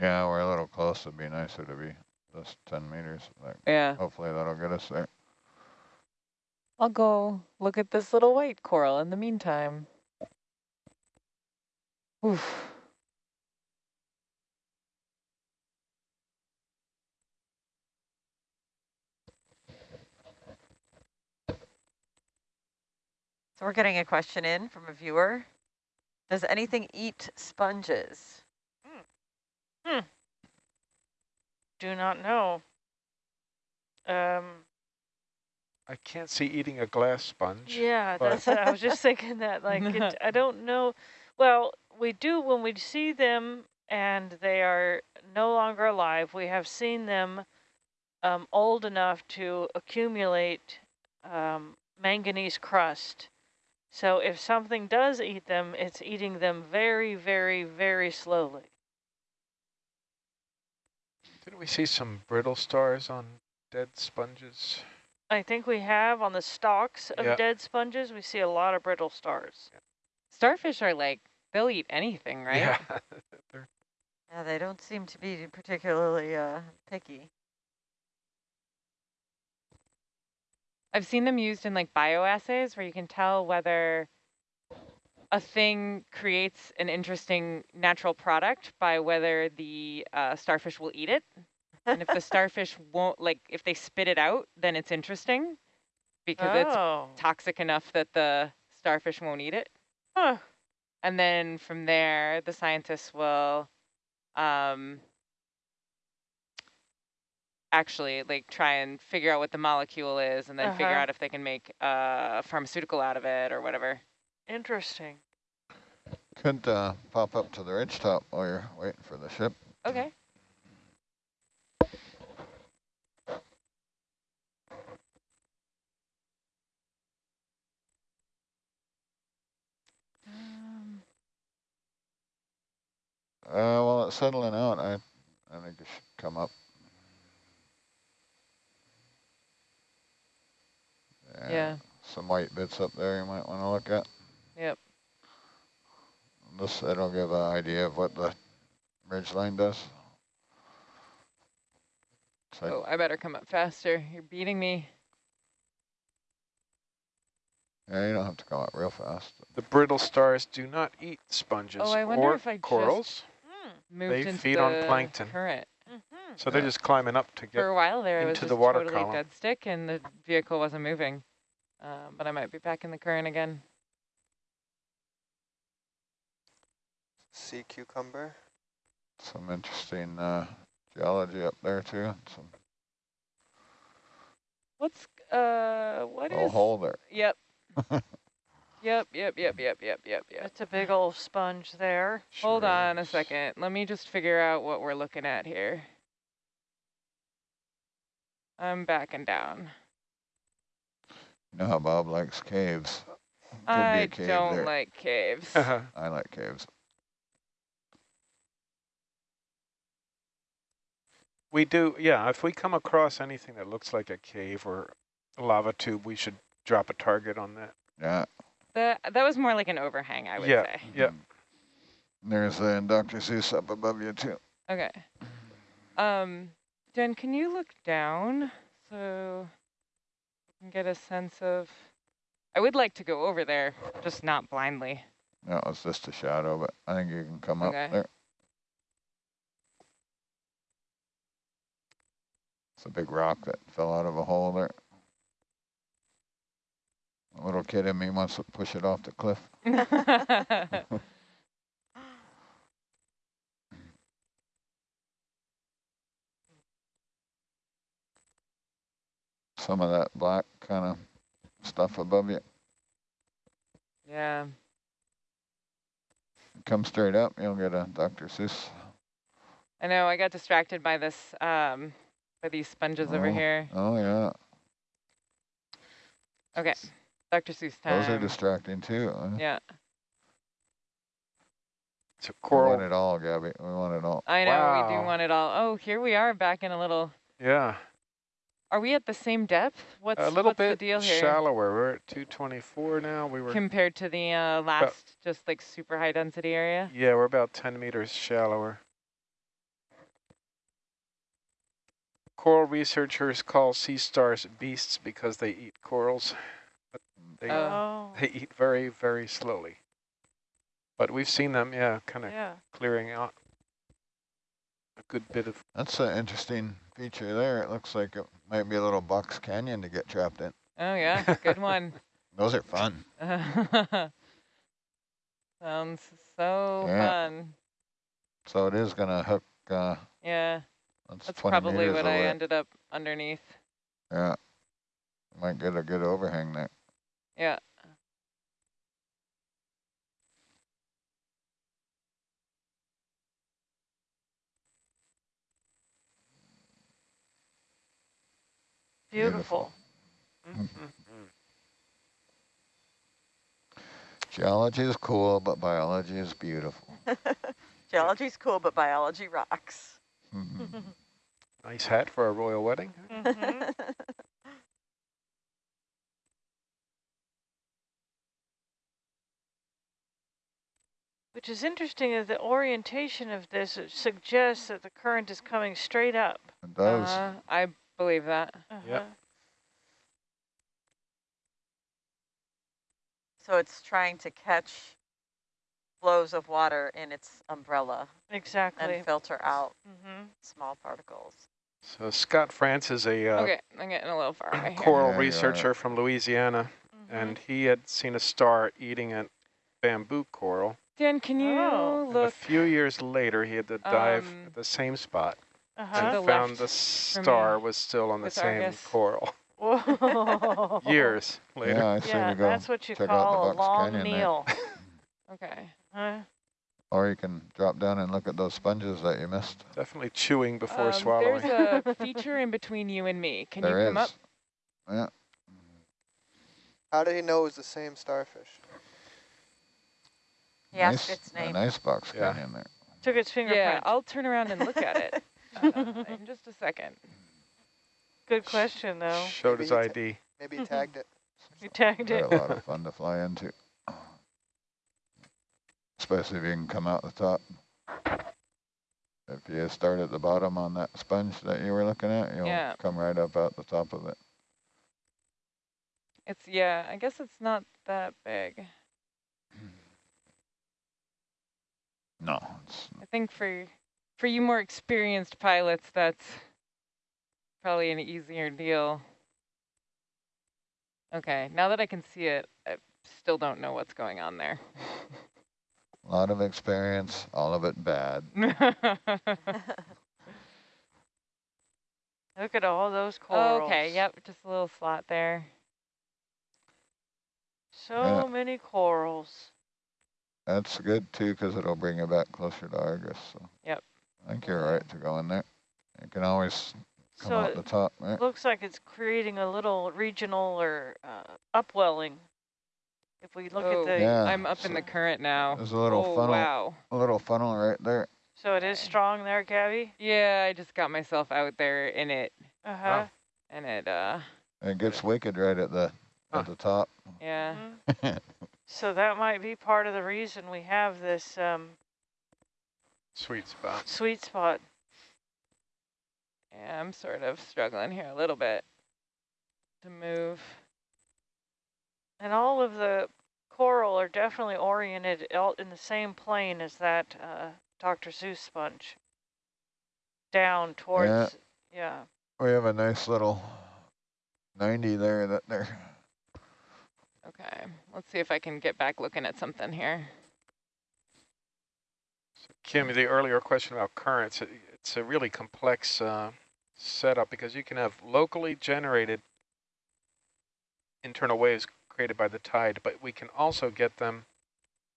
Yeah, we're a little close. It'd be nicer to be just 10 meters. Like, Yeah. hopefully that'll get us there. I'll go look at this little white coral in the meantime. Oof. So we're getting a question in from a viewer. Does anything eat sponges? Do not know. Um, I can't see eating a glass sponge. yeah, but- that's, I was just thinking that, like, it, I don't know. Well, we do when we see them and they are no longer alive, we have seen them um, old enough to accumulate um, manganese crust. So if something does eat them, it's eating them very, very, very slowly. Didn't we see some brittle stars on dead sponges? I think we have on the stalks of Yeah. dead sponges, we see a lot of brittle stars. Starfish are like, they'll eat anything, right? Yeah. They're- Yeah, they don't seem to be particularly uh, picky. I've seen them used in like bioassays where you can tell whether a thing creates an interesting natural product by whether the uh, starfish will eat it. And if the starfish won't, like if they spit it out, then it's interesting because it's oh, toxic enough that the starfish won't eat it. huh. And then from there, the scientists will um, actually like try and figure out what the molecule is and then figure Uh-huh. out if they can make a pharmaceutical out of it or whatever. Interesting. Could uh, pop up to the ridge top while you're waiting for the ship. Okay. Um, Uh, while it's settling out, I, I think it should come up. yeah. Some white bits up there you might want to look at. Yep. This, that'll give an idea of what the ridge line does. It's like, Oh, I better come up faster. You're beating me. yeah, you don't have to come up real fast. The brittle stars do not eat sponges Oh, I wonder or if I just- corals, Hmm. Moved They into feed on the plankton. Current. Mm-hmm. so they're just climbing up to get For a while there, I was into just the water totally column. dead stick and the vehicle wasn't moving. Um, but I might be back in the current again. Sea cucumber. Some interesting uh, geology up there too. Some What's, uh, what little is? hole there. Yep. yep, yep, yep, yep, yep, yep, yep. It's a big old sponge there. Hold Sure on a second. Let me just figure out what we're looking at here. I'm backing down. You know how Bob likes caves. Could be I a cave don't there. like caves. I like caves. We do, yeah, if we come across anything that looks like a cave or a lava tube, we should drop a target on that. Yeah. that, that was more like an overhang, I would Yeah. say. Yep. There's the Dr. Seuss up above you too. Okay. Um, Jen, can you look down so I can get a sense of... I would like to go over there, just not blindly. No, it's just a shadow, but I think you can come Okay. up there. It's a big rock that fell out of a hole there. A little kid in me wants to push it off the cliff. Some of that black kind of stuff above you. yeah. Come straight up, you'll get a Dr. Seuss. I know, I got distracted by this, um, by these sponges over Oh. here. Oh yeah, Okay, Dr. Seuss time. those are distracting too. huh? Yeah, It's a We coral. want it all, Gabby. We want it all. I know, we do want it all. Oh, here we are back in a little, Yeah, are we at the same depth? What's, a little what's bit the deal here? shallower. We're at 224 now. We were, Compared to the uh, last, just like super high density area? yeah, we're about 10 meters shallower. Coral researchers call sea stars beasts because they eat corals. But they, Oh. They eat very, very slowly. But we've seen them, yeah, kind of yeah. clearing out a good bit of, That's an interesting feature there. It looks like it might be a little box canyon to get trapped in. Oh yeah, good one. Those are fun. Sounds so Yeah. fun. So it is gonna hook, uh, Yeah, that's that's probably meters what I ended up underneath. Yeah. Might get a good overhang there. Yeah. Beautiful. Mm-hmm. Geology is cool, but biology is beautiful. Geology is cool, but biology rocks. Mhm. nice hat for a royal wedding. Mhm. Which is interesting is the orientation of this suggests that the current is coming straight up. It does. Uh, I believe that. Uh-huh. So it's trying to catch flows of water in its umbrella Exactly. and filter out hmm small particles. So Scott France is a uh, Okay, I'm getting a little far away here. coral Yeah, you are. researcher from Louisiana, Mm-hmm. and he had seen a star eating a bamboo coral. Dan, can you Oh. And a few years later, he had to dive Um, at the same spot Uh-huh. the and found the star was still on the with same Argus. coral Whoa. years later. Yeah, I Yeah, that's what you check call a long meal. Okay. Huh? Or you can drop down and look at those sponges that you missed. Definitely chewing before Um, swallowing. There's a feature in between you and me. Can There you come up? is. Yeah. How did he know it was the same starfish? He asked nice, its A nice box Yeah. in there. Took its fingerprint. Yeah, I'll turn around and look at it uh, in just a second. Good question, though. Showed Maybe his ID. Maybe he tagged it. You tagged They're it. a lot of fun to fly into. Especially if you can come out the top. If you start at the bottom on that sponge that you were looking at, you'll Yeah. come right up out the top of it. It's yeah. I guess it's not that big. No, it's I think for for you more experienced pilots, that's probably an easier deal. Okay, now that I can see it, I still don't know what's going on there. a lot of experience, all of it bad. Look at all those corals. okay, yep, just a little slot there. So Yeah. many corals. That's good too, because it'll bring you back closer to Argus. So Yep. I think you're right to go in there. You can always come So out the top. Right? looks like it's creating a little regional or uh, upwelling. If we look oh, at the, Yeah, I'm up in the current now. There's a little oh, funnel, wow. a little funnel right there. so it is strong there, Gabby? Yeah, I just got myself out there in it, Uh-huh. and it, uh, It gets wicked right at the Huh. at the top. yeah. Mhm. So that might be part of the reason we have this um, Sweet spot. sweet spot. Yeah, I'm sort of struggling here a little bit to move. And all of the coral are definitely oriented in the same plane as that uh, Dr. Seuss sponge. Down towards, yeah. We have a nice little 90 there that they're Okay, let's see if I can get back looking at something here. Kim, the earlier question about currents, it, it's a really complex uh, setup because you can have locally generated internal waves created by the tide, but we can also get them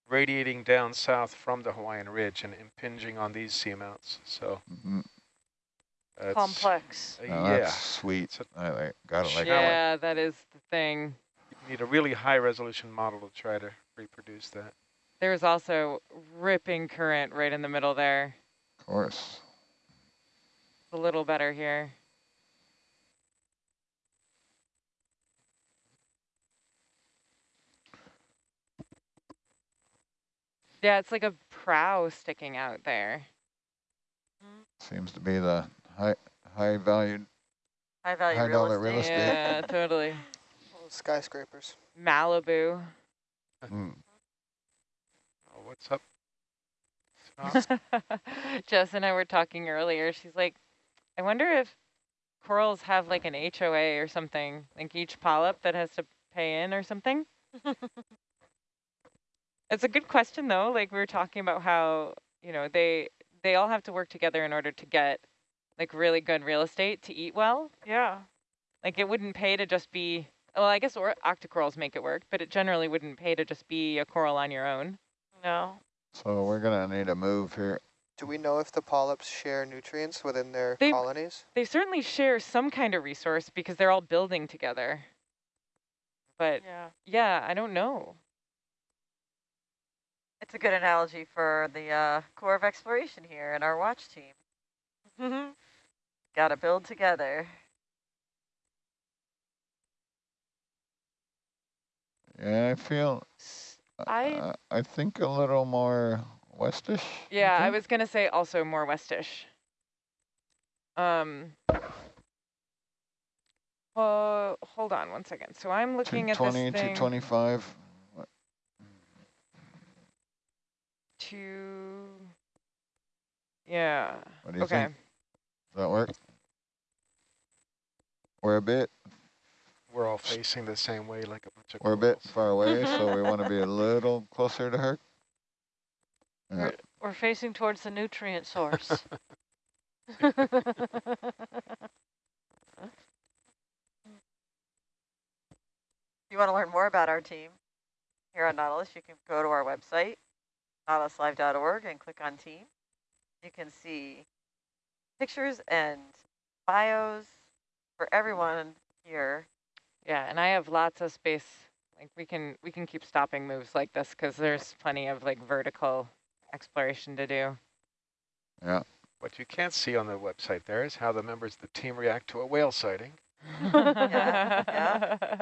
radiating down south from the Hawaiian Ridge and impinging on these seamounts. So mhm, it's, Complex. uh, now yeah, that's sweet. So- I like, gotta like that. yeah, that is the thing. you need a really high resolution model to try to reproduce that. There's also ripping current right in the middle there. Of course. A little better here. Yeah, it's like a prow sticking out there. Seems to be the high high valued High value High real dollar real estate. estate. Yeah, totally. Skyscrapers. Malibu. Mm. Oh, what's up? Scott? Jess and I were talking earlier. She's like, I wonder if corals have like an HOA or something, like each polyp that has to pay in or something. It's a good question though. Like we were talking about how, you know, they they all have to work together in order to get like really good real estate to eat well. Yeah. Like it wouldn't pay to just be, well, I guess or octocorals make it work, but it generally wouldn't pay to just be a coral on your own. No. So we're gonna need a move here. Do we know if the polyps share nutrients within their They- colonies? They certainly share some kind of resource because they're all building together. But Yeah. yeah, I don't know. It's a good analogy for the uh, Corps of Exploration here and our watch team. Mm-hmm. Got to build together. Yeah, I feel, I- uh, I think a little more westish. Yeah, I think? was gonna say also more westish. Um. Uh, hold on one second. So I'm looking at this 220, thing. 225. Two. Yeah. What do you Okay. think? Does that work? We're a bit, We're all facing the same way like a bunch of we're a bit far away, so we want to be a little closer to her. Yeah. We're, we're facing towards the nutrient source. If you want to learn more about our team here on Nautilus, you can go to our website, nautiluslive.org, and click on team. You can see pictures and bios for everyone here. Yeah, and I have lots of space. Like we can we can keep stopping moves like this because there's plenty of like vertical exploration to do. Yeah. What you can't see on the website there is how the members of the team react to a whale sighting. Yeah, yeah.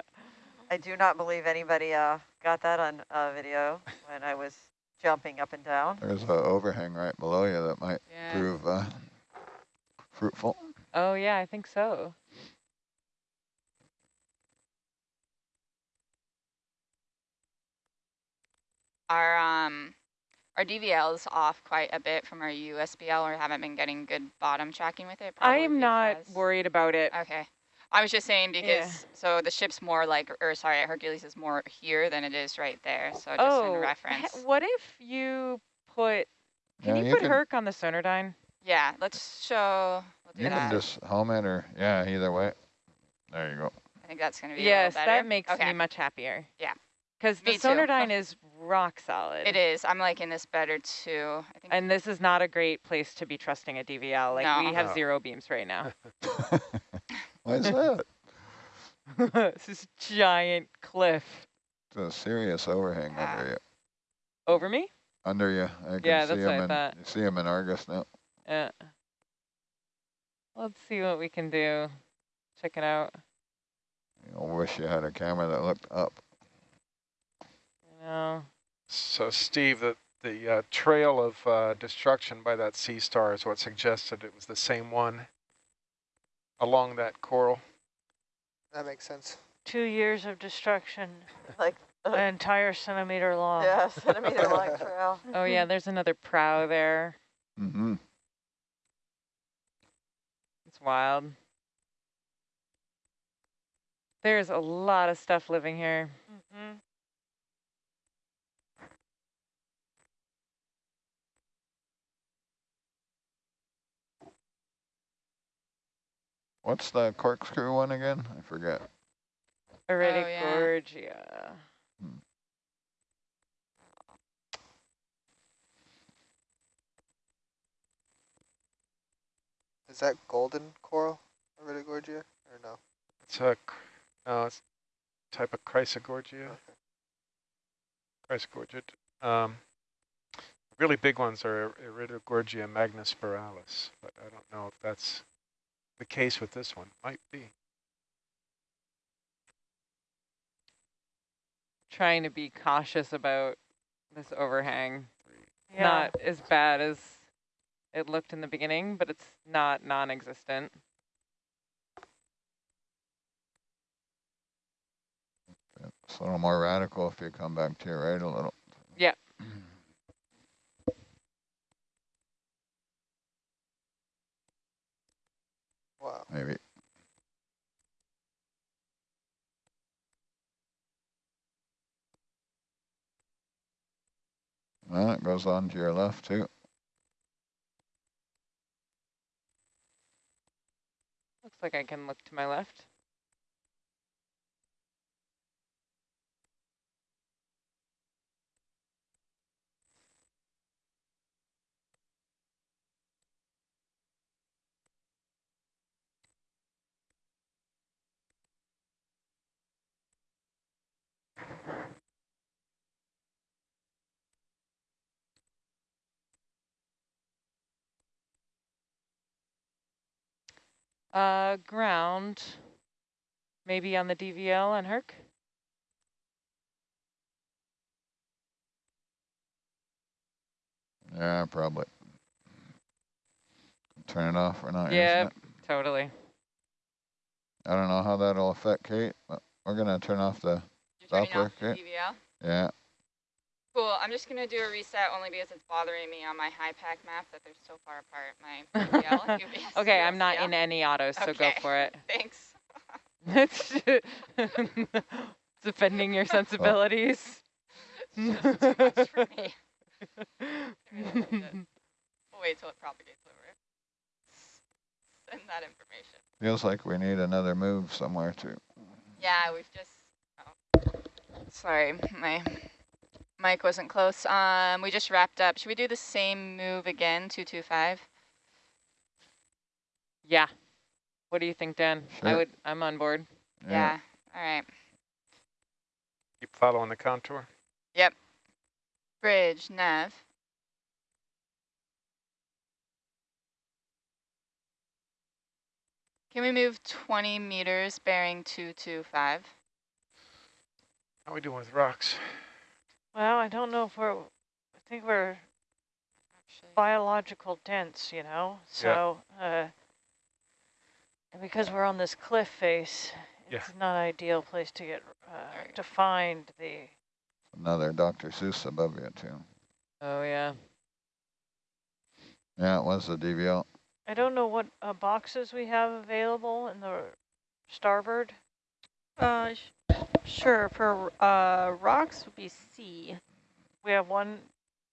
I do not believe anybody uh, got that on uh, video when I was jumping up and down. There's an overhang right below you that might Yeah. prove uh, fruitful. Oh yeah, I think so. Our um our DVL is off quite a bit from our USBL or haven't been getting good bottom tracking with it. I am not worried about it. Okay. I was just saying Yeah. because so the ship's more like or sorry, Hercules is more here than it is right there. So just oh, in he- reference. what if you put? Can Yeah, you, you put can- Herc on the Sonardyne? Yeah, let's show we'll do You that. can just home it or, yeah, either way. There you go. I think that's gonna be Yes, a that makes okay. me much happier. Yeah. Because the Sonardyne is rock solid. It is. I'm liking this better too. I think And this is not a great place to be trusting a DVL. Like we have No. zero beams right now. Why is that? this is giant cliff It's a serious overhang Yeah. under you. over me. Under you. I can Yeah, see that's what I in, thought. you see him in Argus now. Yeah. Let's see what we can do. Check it out. I wish you had a camera that looked up. You know. So Steve, the, the uh, trail of uh, destruction by that sea star is what suggested it was the same one along that coral. That makes sense. Two years of destruction, Like, an entire centimeter long. yeah, centimeter long trail. Oh yeah, there's another prow there. Mm-hmm. It's wild. There's a lot of stuff living here. hmm What's the corkscrew one again? I forget. Iridogorgia. Is that golden coral, Iridogorgia, or no? It's a, cr- no, it's a type of Chrysogorgia. Okay. Chrysogorgia. Um, really big ones are Iridogorgia magnispiralis, but I don't know if that's the case with this one. Might be. Trying to be cautious about this overhang. Yeah. Not as bad as it looked in the beginning, but it's not non-existent. It's a little more radical if you come back to your right a little. Yeah. Wow. Maybe. Well, it goes on to your left too. Looks like I can look to my left. Uh, ground, maybe on the DVL and Herc. Yeah, probably. Turn it off. We're not Yeah, totally. I don't know how that'll affect Kate, but we're gonna turn off the, You're turning Doppler, off the okay. Yeah. Cool. I'm just gonna do a reset only because it's bothering me on my HYPACK map that they're so far apart. My DVL, UVS, Okay, I'm not USBL. in any autos, so go for it. Thanks. It's defending your sensibilities. It's just too much for me. We'll wait till it propagates over. Send that information. Feels like we need another move somewhere too. Yeah, we've just. Sorry, my mic wasn't close. Um, we just wrapped up. Should we do the same move again? Two two five. yeah. What do you think, Dan? I Sure. would. I'm on board. Yeah. All right. Keep following the contour. Yep. Bridge nav. Can we move 20 meters bearing 225? How are we doing with rocks? Well, I don't know if we're, I think we're Actually, biological dense, you know, so, uh, because we're on this cliff face, Yeah. it's not an ideal place to get, uh, to find the, Another Dr. Seuss above you too. Oh yeah. Yeah, it was the DVL. I don't know what uh, boxes we have available in the starboard. Uh, sh sure. For uh, rocks would be C. We have one,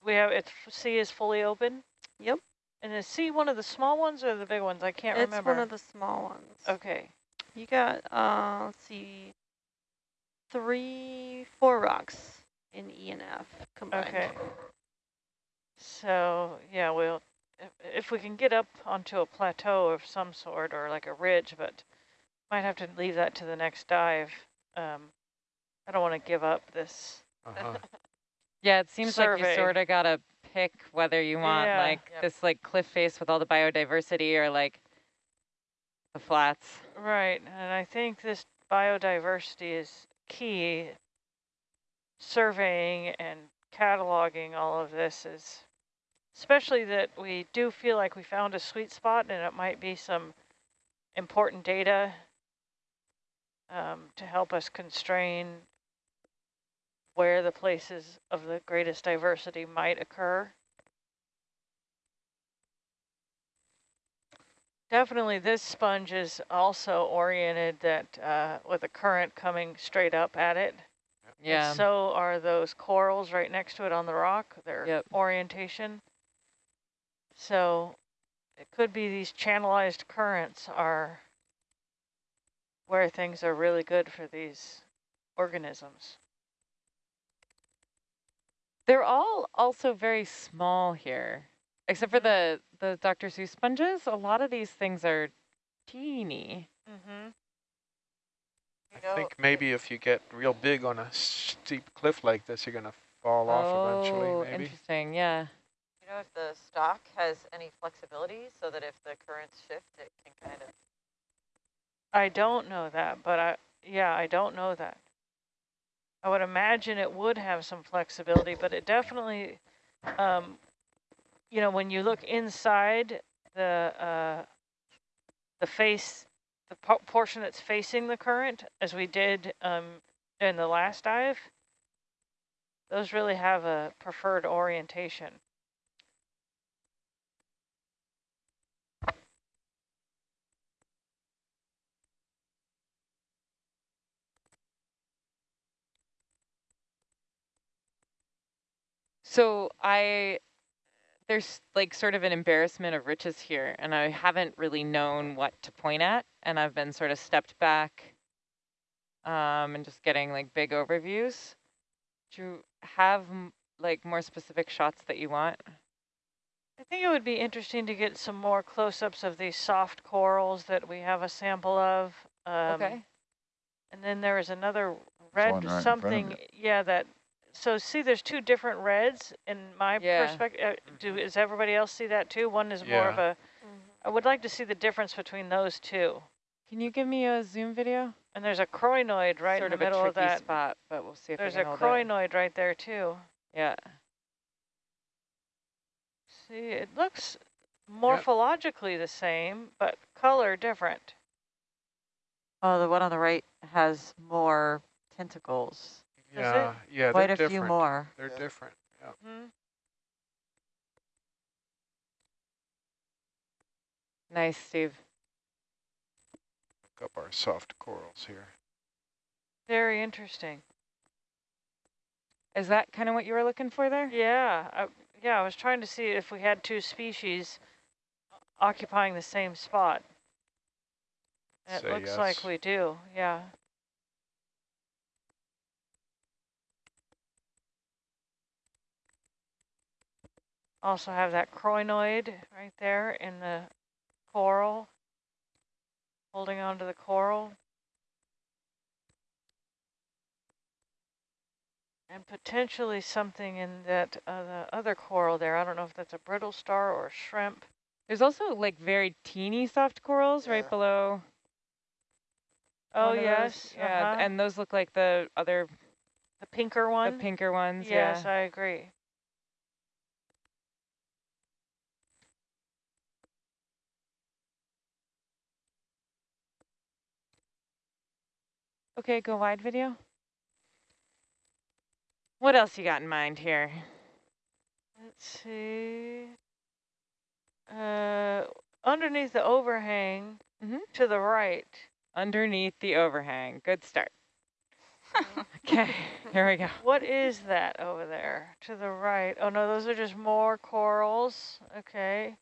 we have, it's, C is fully open? Yep. And is C one of the small ones or the big ones? I can't it's remember. It's one of the small ones. Okay, You got uh, let's see, three, four rocks in E and F combined. okay. So, yeah, we'll, if, if we can get up onto a plateau of some sort or like a ridge, but might have to leave that to the next dive. Um, I don't want to give up this. Uh-huh. Yeah, it seems like you sort of gotta pick whether you want Yeah. like Yep. this like cliff face with all the biodiversity or like the flats. Right, and I think this biodiversity is key. Surveying and cataloging all of this is, especially that we do feel like we found a sweet spot and it might be some important data um, to help us constrain where the places of the greatest diversity might occur. Definitely this sponge is also oriented that uh, with a current coming straight up at it. And Yeah. so are those corals right next to it on the rock, their Yep. orientation. So it could be these channelized currents are where things are really good for these organisms. They're all also very small here, except for the the Dr. Seuss sponges. A lot of these things are teeny. Mm-hmm. I know, think maybe if you get real big on a steep cliff like this, you're going to fall off oh, eventually, maybe. interesting. Yeah. you know if the stock has any flexibility so that if the currents shift, it can kind of. I don't know that, but I, yeah, I don't know that. I would imagine it would have some flexibility, but it definitely, um, you know, when you look inside the, uh, the face, the po portion that's facing the current, as we did um, in the last dive, those really have a preferred orientation. So I, there's like sort of an embarrassment of riches here, and I haven't really known what to point at, and I've been sort of stepped back um, and just getting like big overviews. Do you have like more specific shots that you want? I think it would be interesting to get some more close-ups of these soft corals that we have a sample of. Um, okay. And then there is another red right in front of something, yeah, that, so see, there's two different reds in my Yeah. perspective. Uh, do, is everybody else see that too? One is more of Yeah. a, I would like to see the difference between those two. Can you give me a zoom video? And there's a crinoid right sort in the of middle a of that. spot, but we'll see if There's I a can hold it. crinoid right there too. Yeah. See, it looks morphologically the same, but color different. Oh, the one on the right has more tentacles. It? Yeah, yeah, Quite they're a few more. They're Yeah. different. Yeah. Hmm? Nice, Steve. Look up our soft corals here. Very interesting. Is that kind of what you were looking for there? Yeah, I, yeah, I was trying to see if we had two species occupying the same spot. It Say looks like we do, yeah. Also have that crinoid right there in the coral, holding on to the coral. And potentially something in that uh, the other coral there. I don't know if that's a brittle star or shrimp. There's also like very teeny soft corals right below. Oh, yes. Yeah, uh-huh. and those look like the other, the pinker ones. the pinker ones. yes, yeah. I agree. Okay, go wide video. What else you got in mind here? Let's see. Uh, underneath the overhang Mhm. to the right. Underneath the overhang. Good start. Okay, here we go. What is that over there to the right? Oh no, those are just more corals. Okay.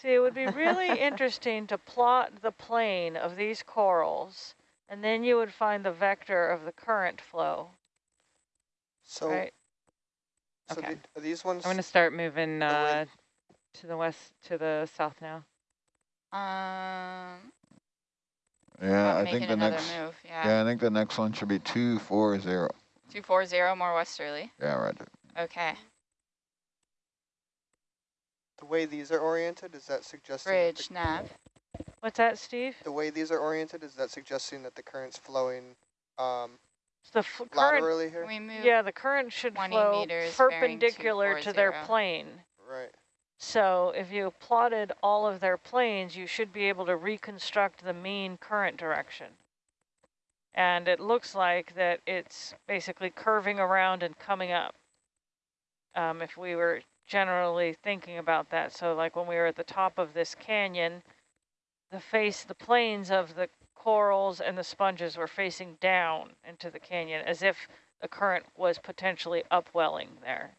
See, it would be really interesting to plot the plane of these corals, and then you would find the vector of the current flow, So, right? so Okay. the, are these ones? I'm gonna start moving Oh, uh, to the west, to the south now. Um, Yeah, I'm I making think the next, move. Yeah. yeah, I think the next one should be two, four, zero. Two four zero more westerly. Yeah, right. Okay. The way these are oriented, is that suggesting that Bridge nav. What's that, Steve? the, the way these are oriented, is that suggesting that the current's flowing um, The f current laterally here? We move. Yeah, the current should 20 flow perpendicular to their plane. Right. So if you plotted all of their planes, you should be able to reconstruct the mean current direction. And it looks like that it's basically curving around and coming up. Um, if we were generally thinking about that. So like when we were at the top of this canyon, the face, the planes of the corals and the sponges were facing down into the canyon as if the current was potentially upwelling there.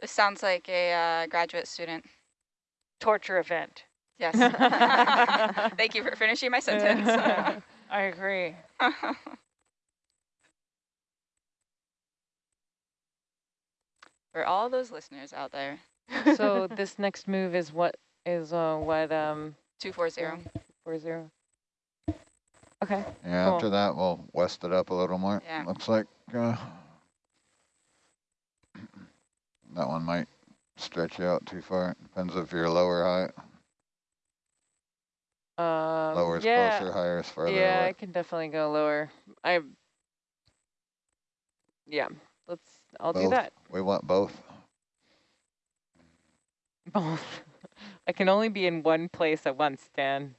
This sounds like a uh, graduate student. Torture event. Yes. Thank you for finishing my sentence. I agree. For all those listeners out there. so this next move is what is uh what um Two four zero. four zero. Okay. Yeah, Cool. after that, we'll west it up a little more. Yeah. Looks like uh, that one might stretch you out too far. Depends if you're low or high. Um, Lower is yeah, closer, higher is farther yeah, I can definitely go lower. I. Yeah, let's. I'll do that. We want both. Both. I can only be in one place at once, Dan.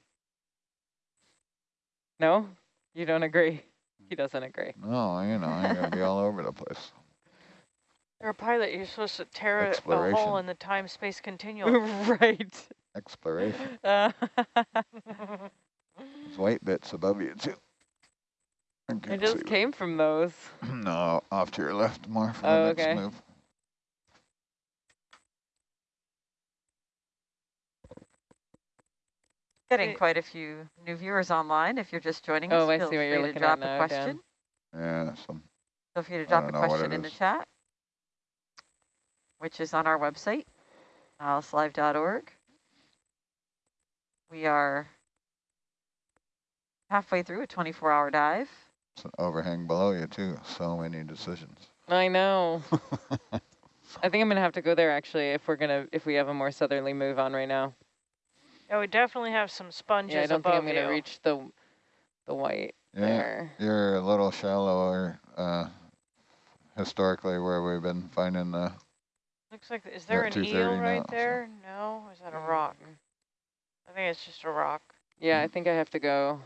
No, you don't agree. He doesn't agree. No, you know, I'm gonna be all over the place. You're a pilot. You're supposed to tear a- a hole in the time-space continuum. right. Exploration. Uh, There's white bits above you too. I I just came from those. No, off to your left more for Oh, the next okay. move. Getting quite a few new viewers online. If you're just joining Oh, us, I feel see what free you're to looking drop at a now, Dan. question. Yeah, some Feel free to drop a don't know what question it in the chat, which is on our website, nautiluslive.org. We are halfway through a 24-hour dive. It's an overhang below you too. So many decisions. I know. I think I'm gonna have to go there actually if we're gonna if we have a more southerly move on right now. Yeah, we definitely have some sponges Yeah, I don't think I'm gonna you. reach the the white Yeah, there. you're a little shallower uh, historically where we've been finding the. Looks like, is there an 2:30 eel now, right so- there? No, is that a rock? I think it's just a rock. Yeah, I think I have to go.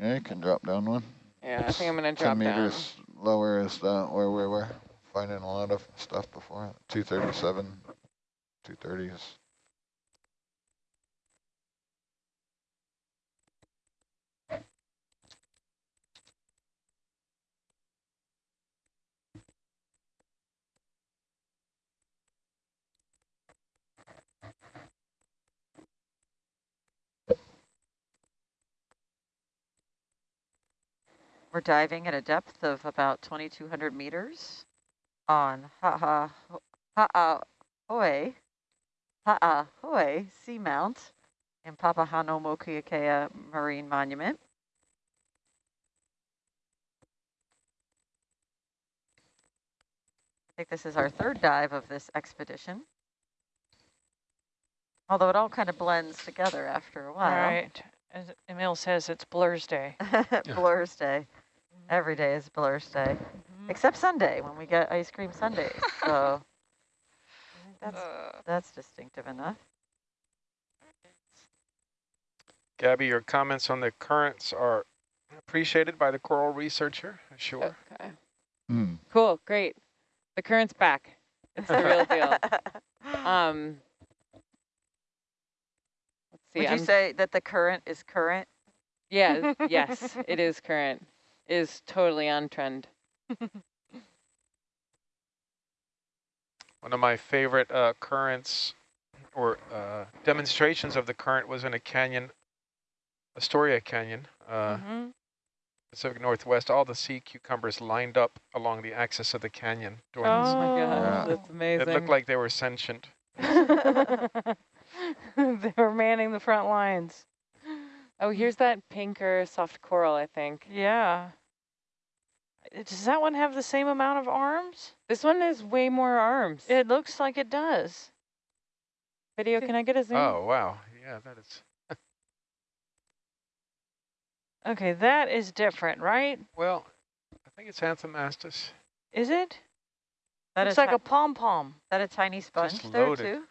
Yeah, you can drop down one. Yeah, I think I'm gonna Ten drop down. meters lower is the, where we were finding a lot of stuff before. 237, 230s. We're diving at a depth of about 2,200 meters on Ha'a Ha'ahoe, Ha'ahoe Seamount in Papahānaumokuākea Marine Monument. I think this is our third dive of this expedition. Although it all kind of blends together after a while. right. As Emil says, it's Blur's Day. Blur's Day. Every day is Blur's Day, Mhm. except Sunday when we get ice cream Sundays. So I think that's Uh, that's distinctive enough. Gabby, your comments on the currents are appreciated by the coral researcher, sure. Okay. Hmm. Cool. Great. The current's back. It's the real deal. Um. Let's see. Would you I'm- say that the current is current? Yeah. yes, it is current. It is totally on trend. One of my favorite uh, currents or uh, demonstrations of the current was in a canyon, Astoria Canyon, uh, Mhm. Pacific Northwest. All the sea cucumbers lined up along the axis of the canyon during this. Oh my Yeah. that's amazing. It looked like they were sentient. they were manning the front lines. Oh, here's that pink or soft coral, I think. Yeah. Does that one have the same amount of arms? This one has way more arms. It looks like it does. Video, can I get a zoom? Oh, wow. Yeah, that is. Okay, that is different, right? Well, I think it's Anthomastus. Is it? That looks is like a pom-pom. that a tiny sponge Just there loaded. too?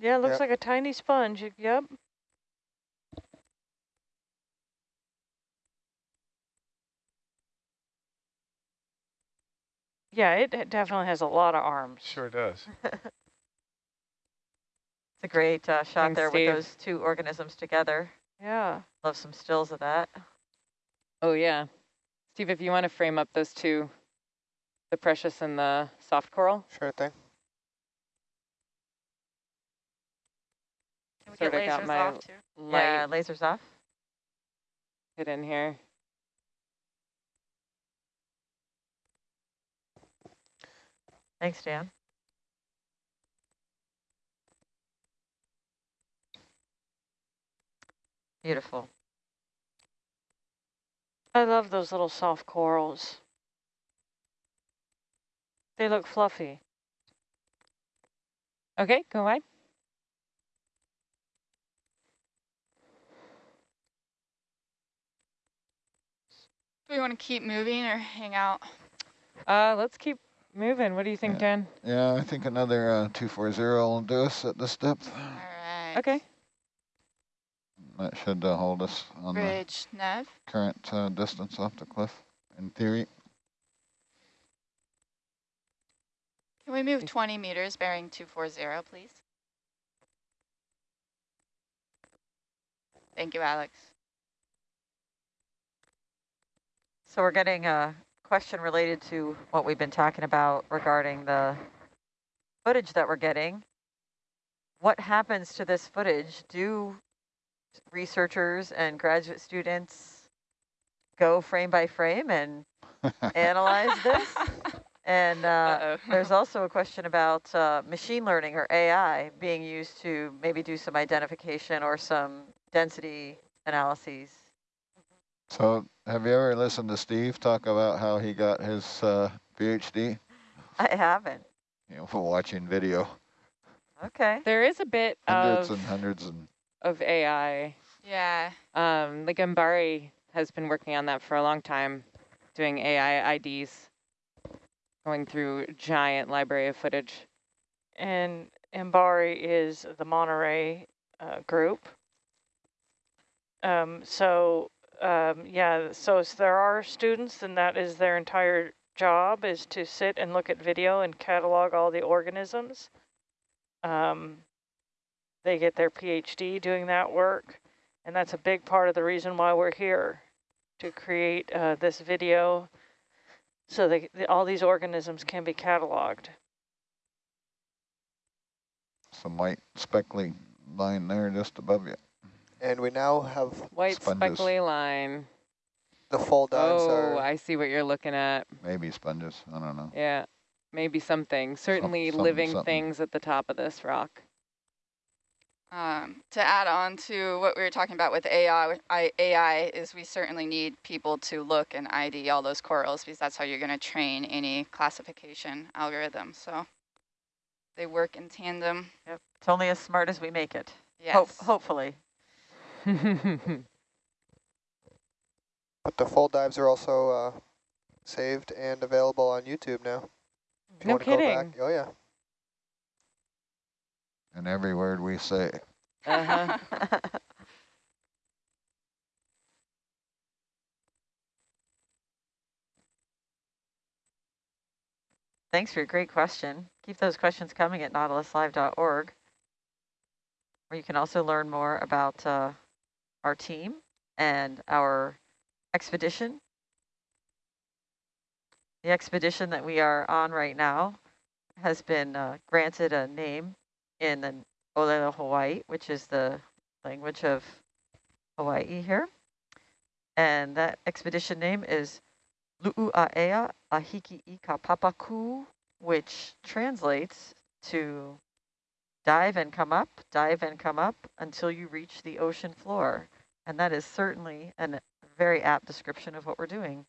Yeah, it looks Yep. like a tiny sponge. Yep. Yeah, it it definitely has a lot of arms. Sure does. It's a great uh, shot Thanks, there Steve. with those two organisms together. Yeah. Love some stills of that. Oh, yeah. Steve, if you want to frame up those two, the precious and the soft coral. Sure thing. Can we Sort get of got lasers my off too? Light Yeah, lasers off. hit in here. Thanks, Dan. Beautiful. I love those little soft corals. They look fluffy. Okay, go wide. do we want to keep moving or hang out? Uh, let's keep moving. What do you think, Yeah. Dan? Yeah, I think another uh, 240 will do us at this depth. All right. Okay. That should uh, hold us on the Bridge nav. current uh, distance off the cliff, in theory. Can we move 20 meters bearing 240, please? Thank you, Alex. So we're getting a question related to what we've been talking about regarding the footage that we're getting. What happens to this footage? Do researchers and graduate students go frame by frame and analyze this? And uh, Uh-oh. there's also a question about uh, machine learning or AI being used to maybe do some identification or some density analyses. So have you ever listened to Steve talk about how he got his uh, PhD? I haven't. You know, for watching video, Okay. There is a bit hundreds of, and hundreds and of AI. Yeah. Um, like Mbari has been working on that for a long time, doing AI IDs, going through giant library of footage. And Mbari is the Monterey uh, group. Um, so, um, yeah, so there are students, and that is their entire job is to sit and look at video and catalog all the organisms. Um, they get their PhD doing that work, and that's a big part of the reason why we're here, to create uh, this video so that the, all these organisms can be cataloged. some white speckly line there just above you. And we now have White Sponges. speckly line. the fall dives Oh, are I see what you're looking at. Maybe sponges, I don't know. Yeah, maybe something. Certainly something, living something. things at the top of this rock. Um, to add on to what we were talking about with AI, I, AI is we certainly need people to look and ID all those corals because that's how you're going to train any classification algorithm. So they work in tandem. Yep. It's only as smart as we make it. Yes. Hope, hopefully. But the full dives are also uh, saved and available on YouTube now. If you No wanna go back. kidding. Oh yeah. And every word we say, uh-huh. Thanks for your great question. Keep those questions coming at nautiluslive.org, where you can also learn more about uh, our team and our expedition. The expedition that we are on right now has been uh, granted a name in the Olelo Hawaii, which is the language of Hawaii here. And that expedition name is Lu'u'aea Ahiki Ika Papaku, which translates to dive and come up, dive and come up until you reach the ocean floor. And that is certainly a very apt description of what we're doing.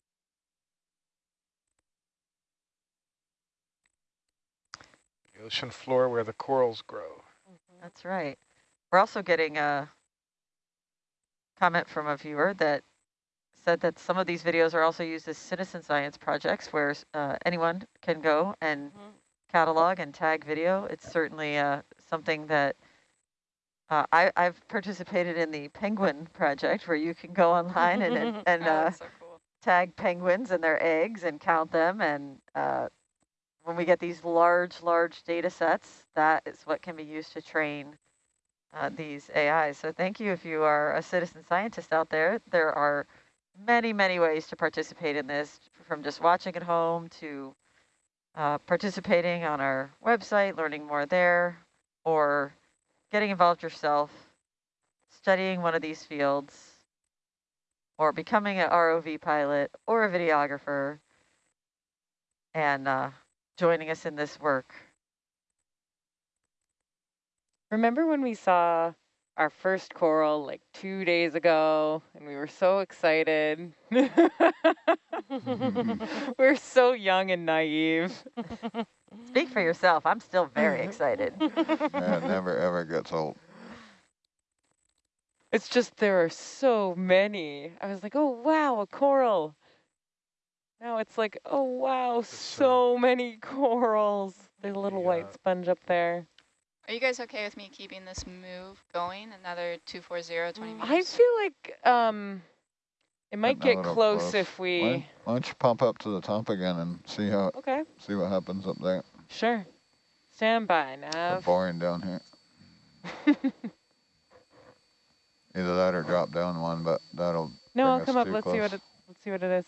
The ocean floor where the corals grow. That's right. We're also getting a comment from a viewer that said that some of these videos are also used as citizen science projects where uh, anyone can go and Mhm. catalog and tag video. It's certainly uh, something that uh, I, I've participated in the penguin project where you can go online and, and, and Oh, uh, so cool. tag penguins and their eggs and count them. And uh, when we get these large, large data sets, that is what can be used to train uh, these AIs. So thank you if you are a citizen scientist out there. There are many, many ways to participate in this, from just watching at home to uh, participating on our website, learning more there, or getting involved yourself, studying one of these fields, or becoming an ROV pilot or a videographer, and uh, joining us in this work. Remember when we saw our first coral like two days ago and we were so excited? we're so young and naive. Speak for yourself. I'm still very excited. that never ever gets old. It's just there are so many. I was like, oh, wow, a coral. Now it's like, oh, wow, It's, so many corals. There's a little the, white sponge up there. Are you guys okay with me keeping this move going? Another 240, 20 Mm, I feel like um, it might Getting get close, close. if we. Why, why don't you pump up to the top again and see how Okay, see what happens up there? sure. Stand by, It's Nav. boring down here. Either that or drop down one, but that'll no, I'll come up. Let's see what it. Let's see what it is.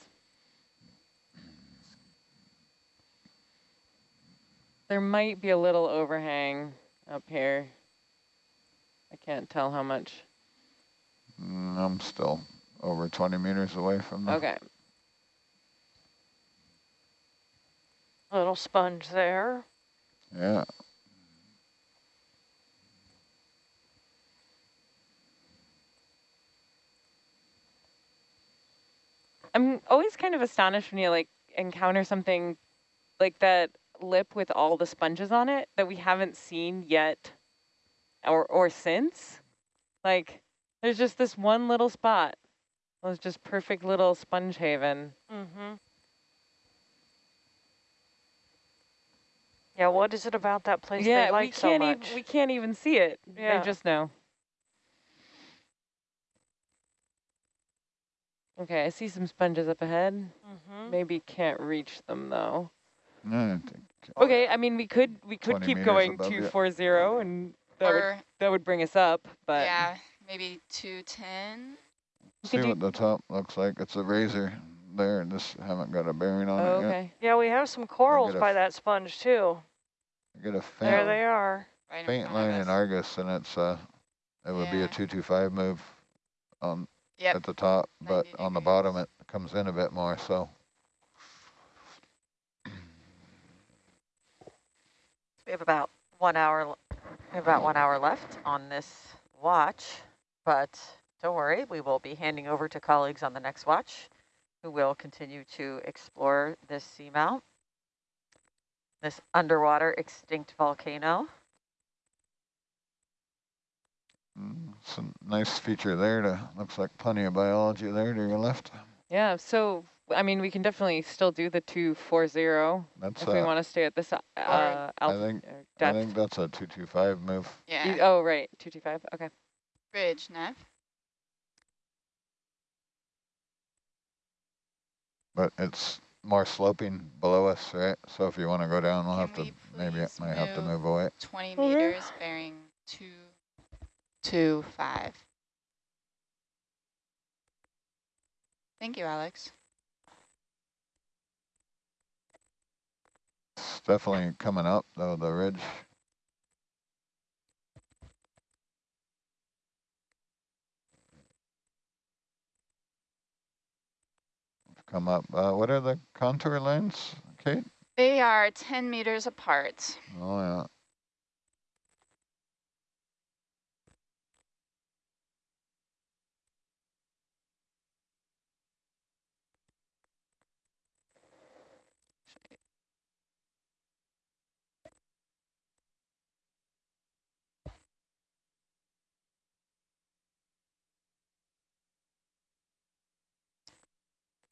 There might be a little overhang up here. I can't tell how much. Mm, I'm still over 20 meters away from that. Okay. Little sponge there. Yeah. I'm always kind of astonished when you like encounter something like that lip with all the sponges on it that we haven't seen yet or or since. Like there's just this one little spot. It was just perfect little sponge haven. Mm-hmm. Yeah, what is it about that place yeah, they like we can't much? even we can't even see it. Yeah. I just know. Okay, I see some sponges up ahead. mm-hmm. Maybe can't reach them though. Yeah, I think Okay, I mean we could we could keep going above you. two four zero and that would that would bring us up, but yeah, maybe 210. see could do what the top looks like. It's a razor there, and just haven't got a bearing on oh, it yet. okay. Yeah, we have some corals by that sponge too. I get a There they are. Right faint front line of in. Argus, and it's uh, it would be a 225 move on Yep. at the top, but on the bottom it comes in a bit more. So We have about one hour, l- we have about one hour left on this watch, but don't worry, we will be handing over to colleagues on the next watch who will continue to explore this seamount, this underwater extinct volcano. mm, it's a nice feature there. To looks like plenty of biology there to your left. Yeah, so I mean we can definitely still do the two four zero That's if we uh, want to stay at this uh, I alpha think or I depth. think that's a 225 move. Yeah. You- oh right, two two five. Okay. Bridge, Nev. But it's more sloping below us, right? So if you want to go down, we'll Can have to we maybe please might have to move move away. 20 Okay. meters bearing two, two, five. Thank you, Alex. It's definitely coming up though, the ridge. Come up. Uh, what are the contour lines, Kate? They are 10 meters apart. Oh yeah.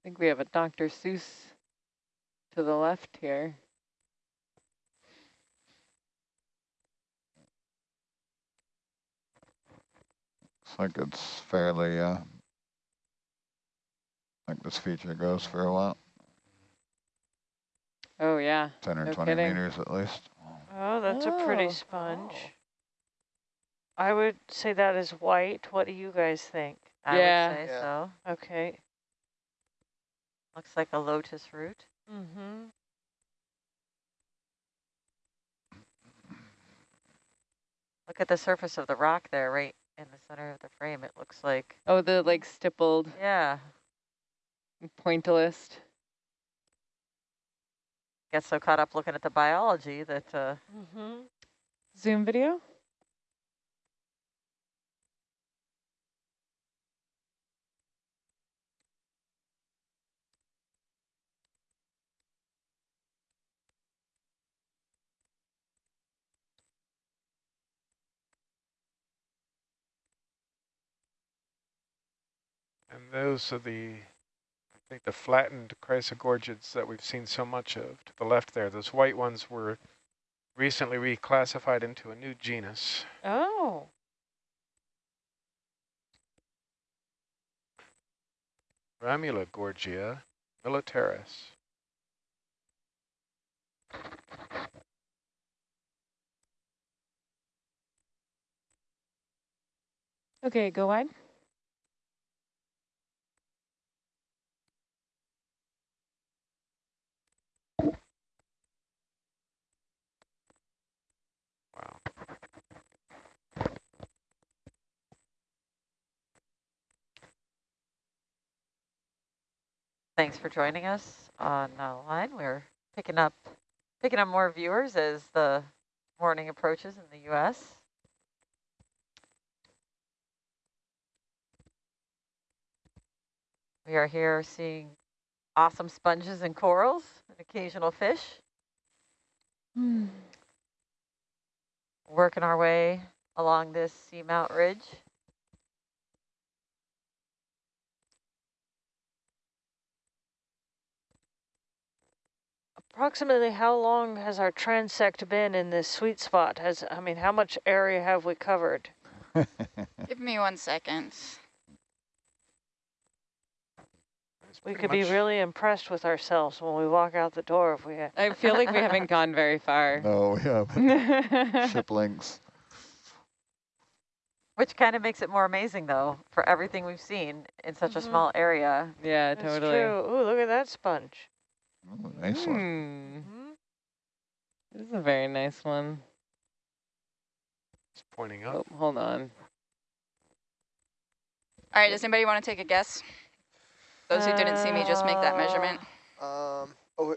Think we have a Dr. Seuss to the left here. Looks like it's fairly uh like this feature goes for a while. Oh yeah. Ten or No twenty kidding. meters at least. Oh, that's a pretty Oh. sponge. I would say that is white. What do you guys think? I Yeah. would say Yeah. so. Okay. Looks like a lotus root. Mm-hmm. Look at the surface of the rock there, right in the center of the frame. It looks like, Oh, the like stippled yeah, pointillist. get so caught up looking at the biology that uh, Mm-hmm. Zoom video. Those are the, I think the flattened chrysogorgids that we've seen so much of to the left there. Those white ones were recently reclassified into a new genus. Oh. Ramula gorgia militaris. Okay, go wide. Thanks for joining us on uh, line. We're picking up picking up more viewers as the morning approaches in the U.S. We are here seeing awesome sponges and corals and occasional fish. Hmm. Working our way along this seamount ridge. Approximately how long has our transect been in this sweet spot? Has I mean, how much area have we covered? Give me one second. We pretty could be really impressed with ourselves when we walk out the door if we had. I feel like we haven't gone very far. No, we haven't. yeah, Ship links. Which kind of makes it more amazing, though, for everything we've seen in such a Mhm. small area. That's totally. true. Ooh, look at that sponge. Ooh, nice one. Hmm. This is a very nice one. It's pointing up. Oh, hold on. All right, does anybody want to take a guess? Those who didn't see me just make that measurement. Um, oh,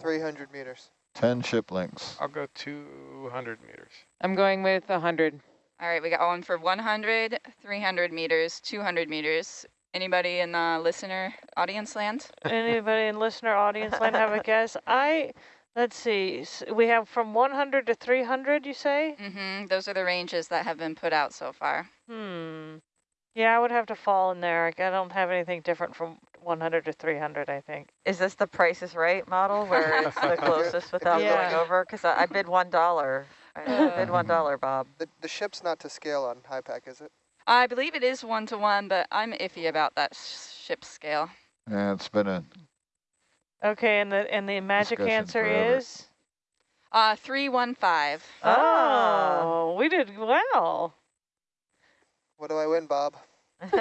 300 meters. 10 ship links. I'll go 200 meters. I'm going with 100. All right, we got one for 100, 300 meters, 200 meters. Anybody in the listener audience land? Anybody in listener audience land have a guess? I, let's see, we have from 100 to 300, you say? Mm-hmm. Those are the ranges that have been put out so far. Hmm. Yeah, I would have to fall in there. I don't have anything different from 100 to 300, I think. Is this the Price is Right model where it's the closest without Yeah. going over? Because I, I bid one dollar. I Uh. bid one dollar, Bob. The, the ship's not to scale on HYPACK, is it? I believe it is one to one, but I'm iffy about that sh ship scale. Yeah, it's been a Okay, and the and the magic answer forever. is? Uh, 315. Oh, we did well. What do I win, Bob?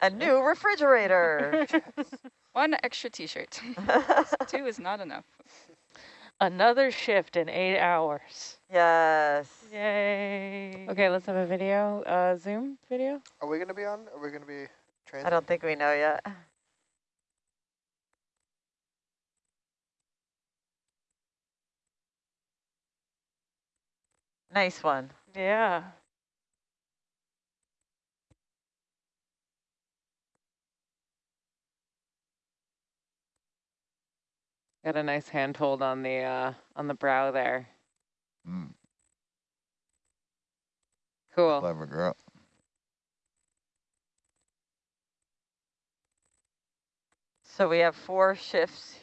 a new refrigerator. One extra t-shirt. Two is not enough. Another shift in eight hours. Yes. Yay. Okay, let's have a video, uh, Zoom video. Are we going to be on? Are we going to be I don't think we know yet. Nice one. Yeah. Got a nice handhold on the uh, on the brow there. Mm, Cool. clever girl. So we have four shifts.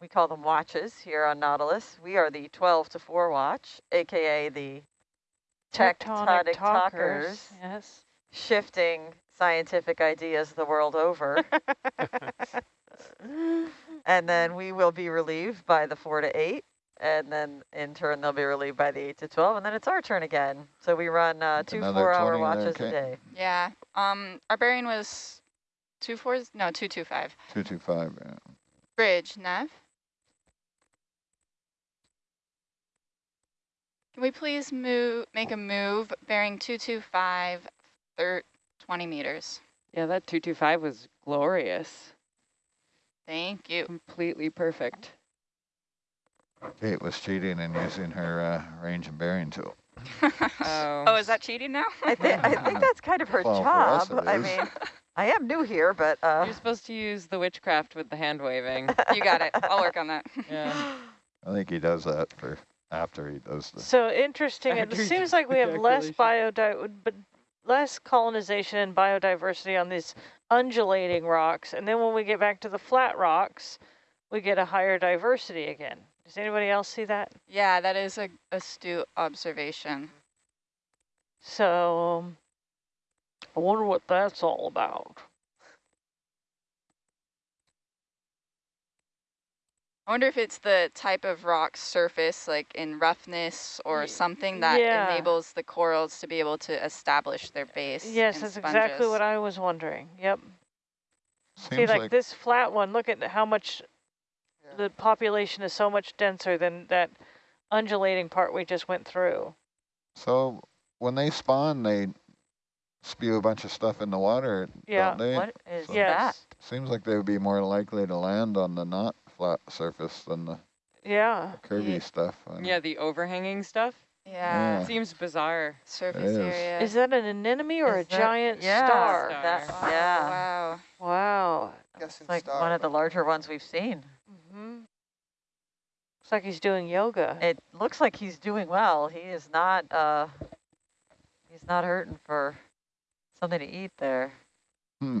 We call them watches here on Nautilus. We are the 12 to 4 watch, AKA the tectonic talkers, Yes. shifting scientific ideas the world over. and then we will be relieved by the 4 to 8. And then in turn, they'll be relieved by the 8 to 12. And then it's our turn again. So we run uh, two four-hour 20 there, watches a day. Yeah. Um, our bearing was two fours? No, two two five. 225, yeah. Bridge, Nav. Can we please move, make a move bearing 225, thir 20 meters? Yeah, that 225 was glorious. Thank you. Completely perfect. Kate was cheating and using her uh, range and bearing tool. Oh. oh, is that cheating now? I, thi I think that's kind of her Well, for us job. I mean, I am new here, but uh, You're supposed to use the witchcraft with the hand waving. you got it. I'll work on that. Yeah. I think he does that for after he does the. So interesting. It seems like we have less ejaculation. biodi but less colonization and biodiversity on these undulating rocks, and then when we get back to the flat rocks, we get a higher diversity again. Does anybody else see that? Yeah, that is a astute observation. So um, I wonder what that's all about. I wonder if it's the type of rock surface, like in roughness or something that yeah. enables the corals to be able to establish their base. Yes, in that's exactly what I was wondering. Yep. See, like, like, this flat one, look at how much Yeah. The population is so much denser than that undulating part we just went through. so when they spawn, they spew a bunch of stuff in the water, Yeah. don't they? What is So- that? Seems like they would be more likely to land on the not flat surface than the Yeah. curvy Ye- stuff. Yeah, the overhanging stuff Yeah, Yeah. seems bizarre. surface is. area. Is that an anemone or Is a that- giant yeah, star? that- Oh, yeah. Wow. Wow. Guessing It's like star, one of the larger ones we've seen. Hmm Looks like he's doing yoga. It looks like he's doing well. He is not, uh, he's not hurting for something to eat there. Hmm.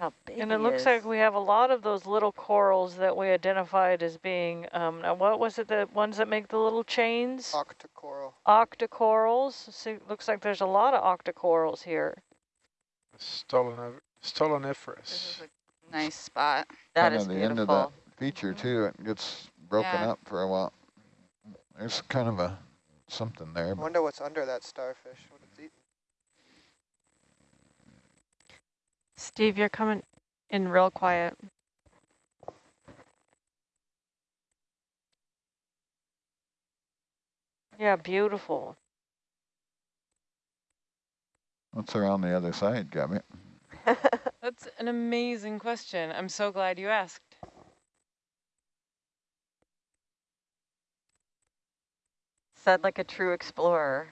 How big And it he looks is. like we have a lot of those little corals that we identified as being, um, now what was it, the ones that make the little chains? Octocoral. Octocorals. So looks like there's a lot of octocorals here. Stoloniferous. This is a nice spot. That kinda is the end of beautiful. feature mm-hmm. too. It gets broken Yeah. up for a while. There's kind of a something there, I wonder what's under that starfish. What it's eating. Steve, you're coming in real quiet. Yeah, beautiful. what's around the other side, Gabby? That's an amazing question. I'm so glad you asked. Said like a true explorer.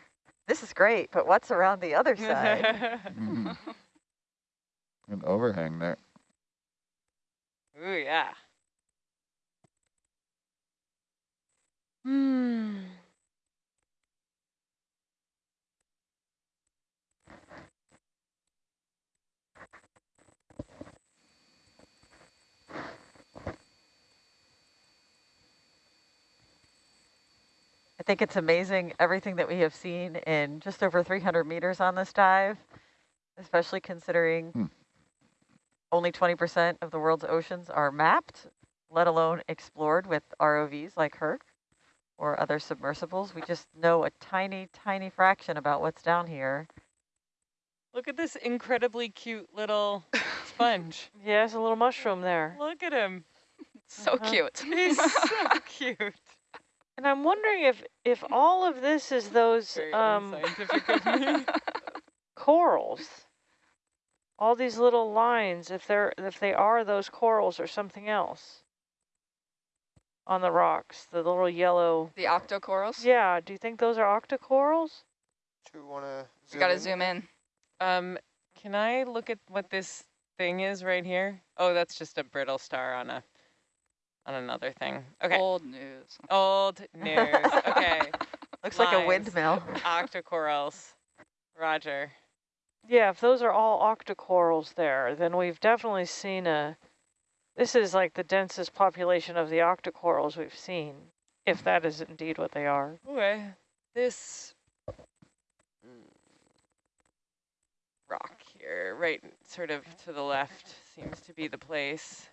This is great, but what's around the other side? Mhm. An overhang there. Ooh, yeah. Hmm. I think it's amazing everything that we have seen in just over 300 meters on this dive, especially considering Hmm. only 20% of the world's oceans are mapped, let alone explored with ROVs like Herc or other submersibles. We just know a tiny, tiny fraction about what's down here. Look at this incredibly cute little sponge. Yeah, there's a little mushroom there. Look at him. So Uh-huh. cute. He's so cute. And I'm wondering if, if all of this is those um, unscientific of me. corals. All these little lines, if they're if they are those corals or something else on the rocks, the little yellow. the octocorals. Yeah, do you think those are octocorals? Do you want to You gotta zoom in. Um, can I look at what this thing is right here? Oh, that's just a brittle star on a on another thing. Okay. Old news. Old news. Okay. Looks like a windmill. Octocorals. Roger. Yeah, if those are all octocorals there, then we've definitely seen a. This is like the densest population of the octocorals we've seen, if that is indeed what they are. Okay. This rock here, right sort of to the left, seems to be the place.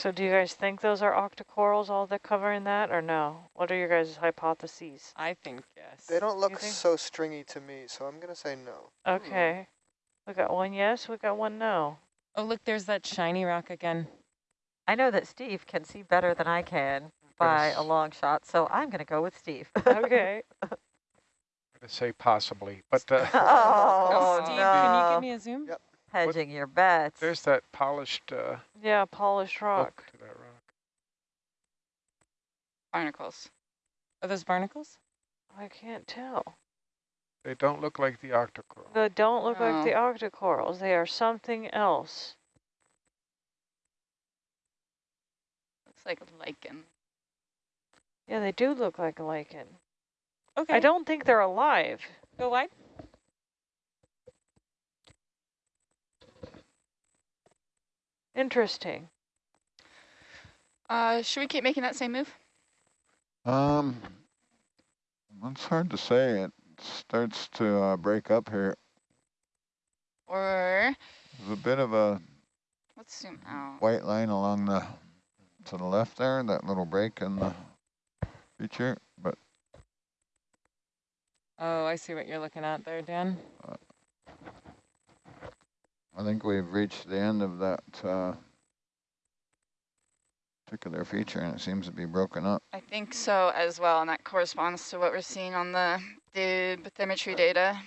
So do you guys think those are octocorals, all that covering that, or no? What are your guys' hypotheses? I think yes. They don't look think? so stringy to me, so I'm going to say no. Okay. We got one yes, we got one no. Oh, look, there's that shiny rock again. I know that Steve can see better than I can by a long shot, so I'm going to go with Steve. Okay. I'm gonna say possibly, but uh, oh, Steve, no. can you give me a zoom? Yep. Hedging your bets. there's that polished uh, yeah, polished rock. to that rock. Barnacles. Are those barnacles? I can't tell. They don't look like the octocoral. They don't look like the octocorals. They are something else. Looks like a lichen. Yeah, they do look like a lichen. Okay. I don't think they're alive. go wide. Interesting. Uh, should we keep making that same move? Um, it's hard to say. It starts to uh, break up here. Or There's a bit of a let's zoom out. white line along the to the left there, that little break in the feature, but Oh, I see what you're looking at there, Dan. I think we've reached the end of that uh, particular feature and it seems to be broken up. I think so as well, and that corresponds to what we're seeing on the, the bathymetry data.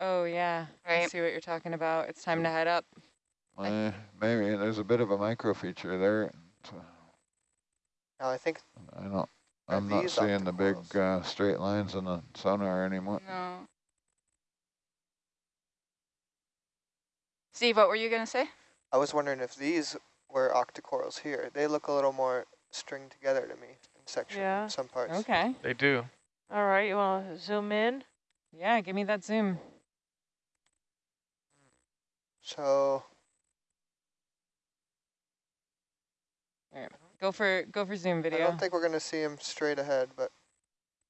Oh yeah, I Right. see what you're talking about. It's time to head up. Uh, maybe there's a bit of a micro feature there. so Now I think I don't, I'm not seeing the big uh, straight lines in the sonar anymore. No. Steve, what were you going to say? I was wondering if these were octocorals here. They look a little more stringed together to me in section Yeah. some parts. Okay. They do. All right, you want to zoom in? Yeah, give me that zoom. So Go for go for zoom video. I don't think we're gonna see him straight ahead, but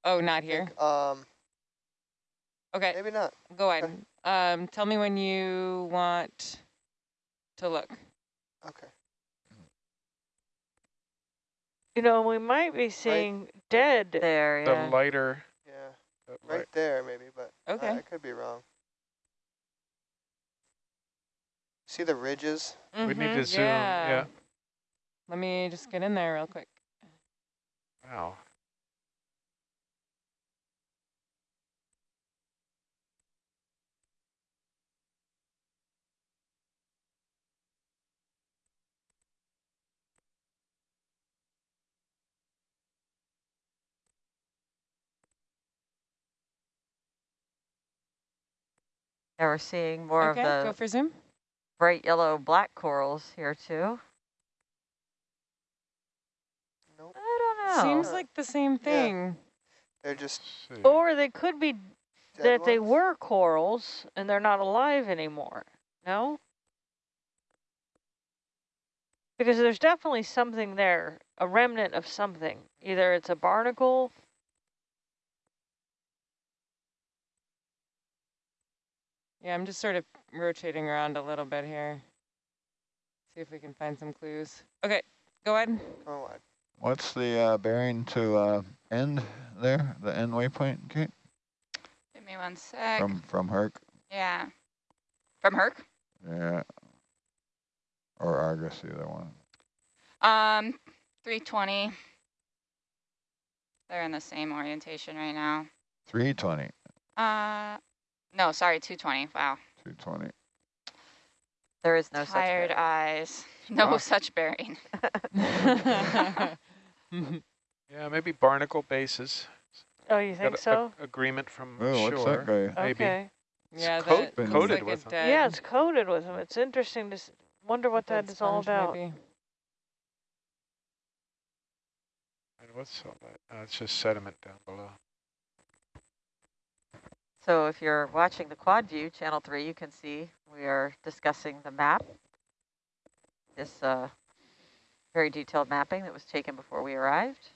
oh, not I here. think, um, Okay, maybe not. go wide. Um, tell me when you want to look. Okay. You know, we might be seeing dead. There, The lighter, Yeah, the right light- there maybe, but I- Okay. I could be wrong. See the ridges? we need to zoom. Yeah. Let me just get in there real quick. Wow. Yeah, we're seeing more okay, of go the for zoom. bright yellow black corals here too. Nope. I don't know. Seems like the same thing. They're just Or they could be dead that they were corals and they're not alive anymore. No? Because there's definitely something there, a remnant of something. Either it's a barnacle. Yeah, I'm just sort of rotating around a little bit here. See if we can find some clues. Okay, go ahead. Come wide. What's the uh, bearing to uh, end there, the end waypoint, Kate, Give me one sec. from, from Herc? yeah. From Herc? Yeah. Or Argus, either one. Um, 320. They're in the same orientation right now. 320, Uh, no, sorry, 220. Wow. 220. there is no Tired such eyes. No Wow. such bearing. Yeah, maybe barnacle bases. Oh, you think a- a- so? agreement from Oh, what's shore. that guy? maybe. Okay. It's yeah, coat- that looks coated like with them. dead, Yeah, it's coated with them. It's interesting to s- wonder what that is all about. maybe. And what's all that? Uh, it's just sediment down below. So if you're watching the quad view, channel three, you can see we are discussing the map. This uh, very detailed mapping that was taken before we arrived.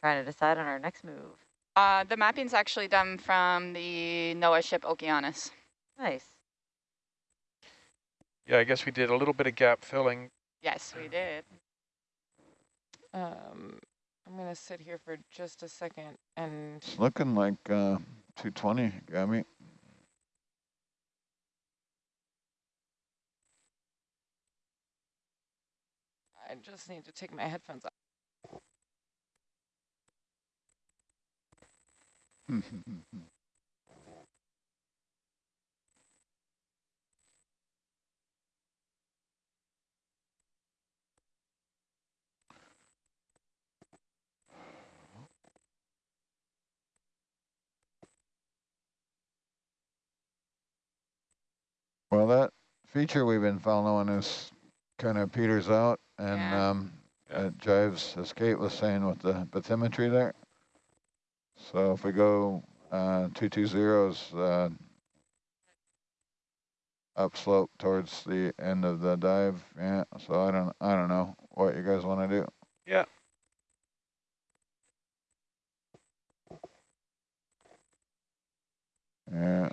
Trying to decide on our next move. Uh, the mapping's actually done from the NOAA ship Okeanos. Nice. Yeah, I guess we did a little bit of gap filling. Yes, we did. Um, I'm gonna sit here for just a second and It's looking like uh, 220, got me. I just need to take my headphones off. well, that feature we've been following is kind of peters out and Yeah. um, it jives, as Kate was saying, with the bathymetry there. So if we go uh, 220's uh, upslope towards the end of the dive, yeah. So I don't, I don't know what you guys want to do. Yeah. Yeah.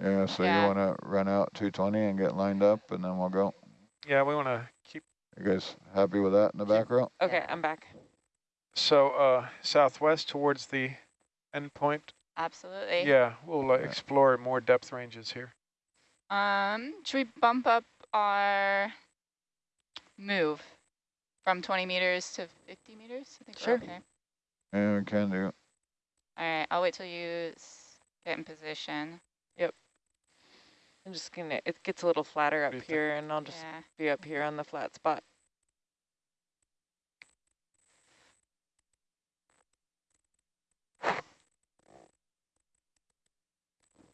Yeah, so Yeah. you want to run out 220 and get lined up and then we'll go. Yeah, we want to keep, You guys happy with that in the back row? Okay, Yeah. I'm back. so uh, southwest towards the endpoint. Absolutely. Yeah, we'll uh, explore more depth ranges here. Um, should we bump up our move from 20 meters to 50 meters? I think Sure. we're okay. Yeah, we can do. All right, I'll wait till you get in position. I'm just gonna, it gets a little flatter up do here and I'll just Yeah. be up here on the flat spot.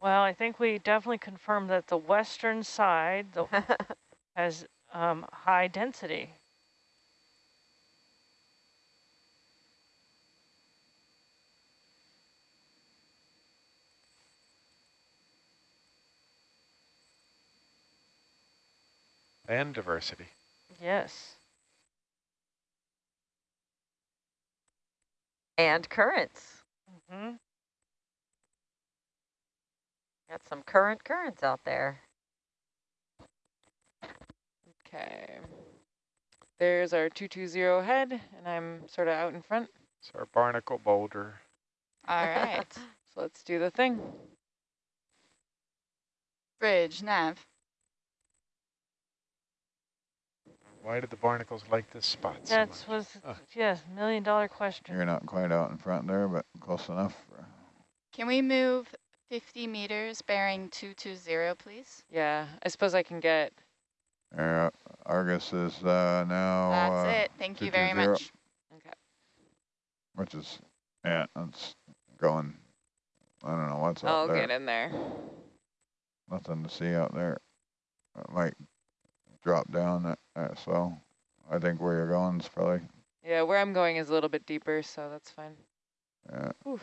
Well, I think we definitely confirmed that the western side the, has um, high density. And diversity. Yes. and currents. hmm Got some current currents out there. Okay. There's our 220 head and I'm sort of out in front. It's our barnacle boulder. All right. So let's do the thing. Bridge, nav. Why did the barnacles like this spot so That much? was, Oh. yes, million dollar question. You're not quite out in front there, but close enough. For, Can we move 50 meters bearing 220, please? Yeah, I suppose I can get, yeah, Argus is uh, now, That's uh, it. Thank you very much. okay. which is, yeah, it's going, I don't know what's I'll out there. get in there. Nothing to see out there. It might drop down, so I think where you're going is probably, Yeah, where I'm going is a little bit deeper, so that's fine. uh, Oof.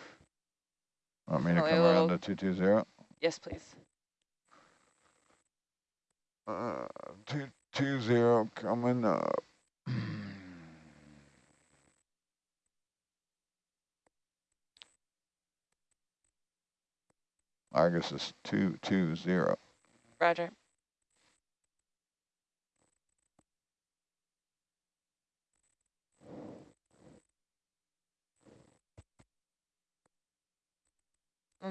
want me to come around to 220? Yes, please. Uh, two two zero coming up. Argus is two two zero. Roger.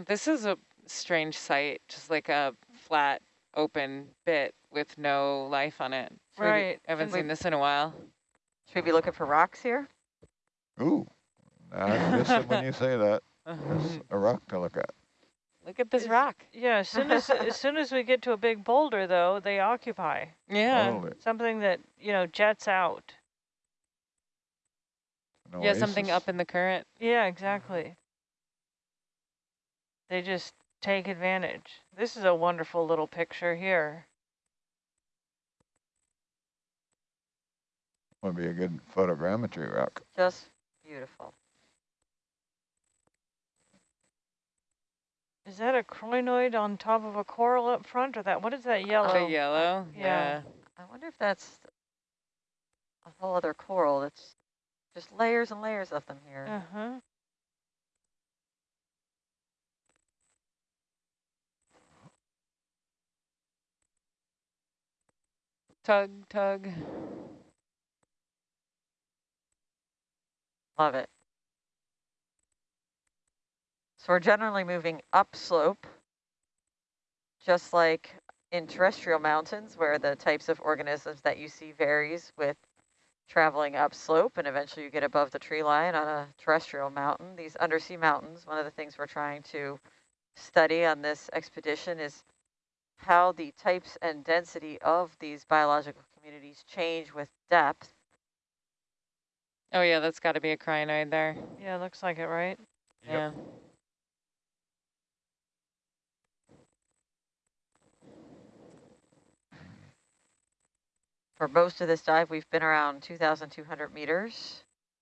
This is a strange site, just like a flat, open bit with no life on it. It's really- Right, I haven't and seen we- this in a while. Should we be looking for rocks here? Ooh, I missed it when you say that. There's a rock to look at. Look at this Is- rock. Yeah, as soon as, as soon as we get to a big boulder, though, they occupy. Yeah. Totally. Something that, you know, jets out. An Yeah, something up in the current. Yeah, exactly. They just take advantage. This is a wonderful little picture here. Would be a good photogrammetry rock. Just beautiful. Is that a crinoid on top of a coral up front, or that? What is that yellow? The yellow. yeah. Yeah. I wonder if that's a whole other coral. It's just layers and layers of them here. Uh Tug, tug. Love it. So we're generally moving upslope, just like in terrestrial mountains where the types of organisms that you see varies with traveling upslope and eventually you get above the tree line on a terrestrial mountain. These undersea mountains, one of the things we're trying to study on this expedition is how the types and density of these biological communities change with depth. Oh yeah, that's got to be a crinoid there. Yeah, looks like it, right? Yep. Yeah. for most of this dive, we've been around 2,200 meters.